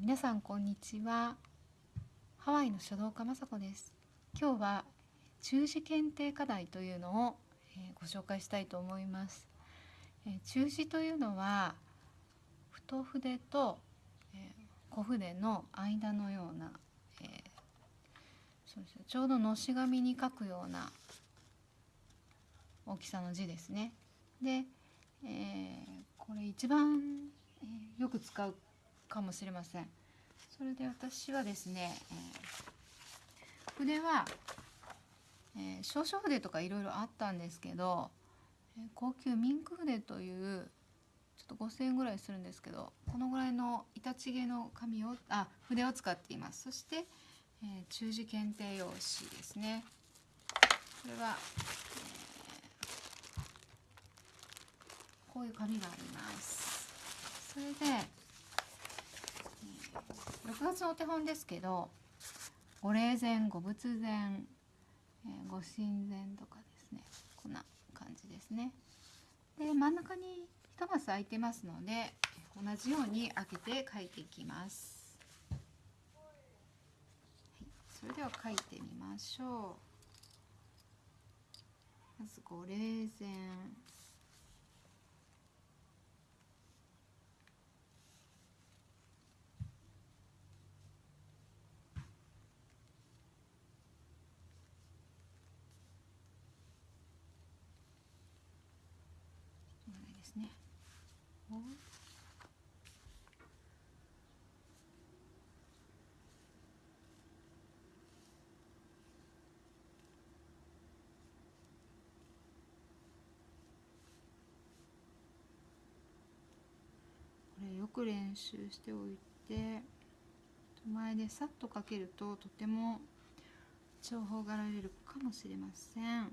皆さんこんにちは。ハワイの書道家雅子です。今日は中字検定課題というのを、えーご紹介したいと思います、えー中字というのは太筆と、えー小筆の間のような、えーそうですちょうどのし紙に書くような大きさの字ですね。で、えーこれ一番、よく使うかもしれません。それで私はですね、えー筆は、えー少々筆とかいろいろあったんですけど、えー高級ミンク筆というちょっと5,000円ぐらいするんですけどこのぐらいの板チゲの紙をあ筆を使っています。そして、えー中字検定用紙ですね。これは、えーこういう紙があります。それで、6月のお手本ですけどご霊前ご仏前、えご神前とかですねこんな感じですねで真ん中に一マス空いてますので同じように開けて書いていきます、はい、それでは書いてみましょうまずご霊前ですね。これよく練習しておいて手前でさっとかけるととても重宝がられるかもしれません。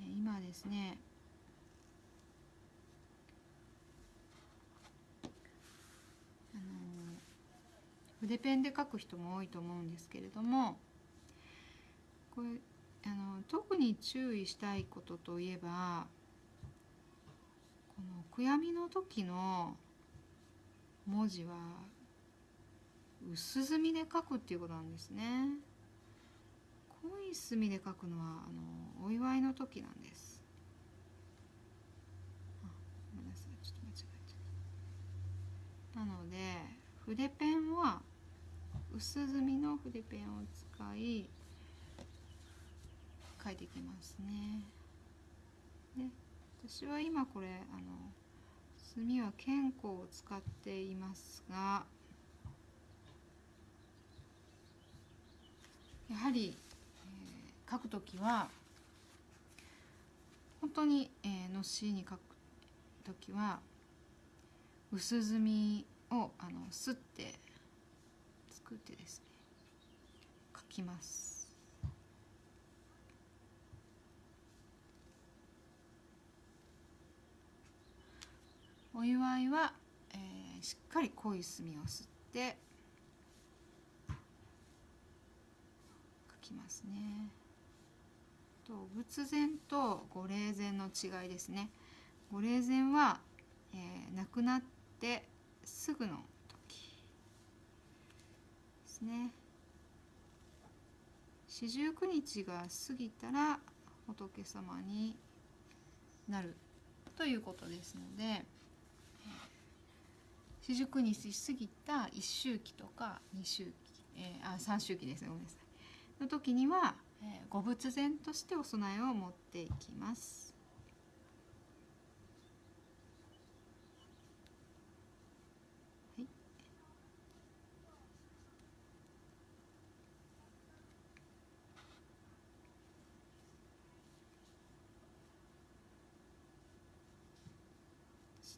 えー今ですねあの筆ペンで書く人も多いと思うんですけれどもこれあの特に注意したいことといえばこの悔やみの時の文字は薄墨で書くっていうことなんですね。濃い墨で書くのはあのお祝いの時なんです。あごめんなさいちょっと間違えちゃった。なので筆ペンは薄墨の筆ペンを使い書いていきますね。で私は今これあの墨は剣香を使っていますがやはりえー書くときは本当に、えーのしに書くときは薄墨をあのすって作ってですね書きます。お祝いは、えーしっかり濃い墨をすって書きますね。と仏前と御霊前の違いですね。御霊前は、えー亡くなってすぐの時ですね。四十九日が過ぎたら仏様になるということですので、四十九日過ぎた一周期とか二周期、えーあ三周期ですねごめんなさい。の時には、えー、ご仏前としてお供えを持っていきます。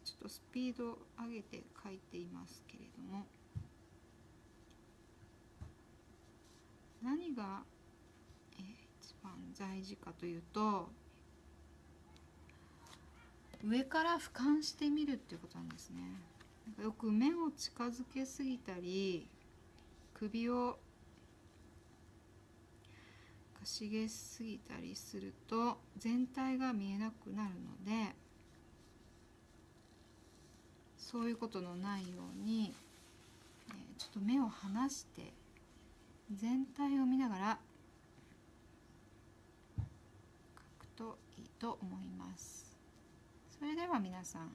ちょっとスピードを上げて書いていますけれども何が、一番大事かというと上から俯瞰してみるっていうことなんですね。よく目を近づけすぎたり首をかしげすぎたりすると全体が見えなくなるのでそういうことのないように、えー、ちょっと目を離して全体を見ながら書くといいと思います。それでは皆さん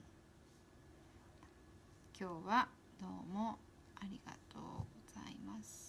今日はどうもありがとうございます。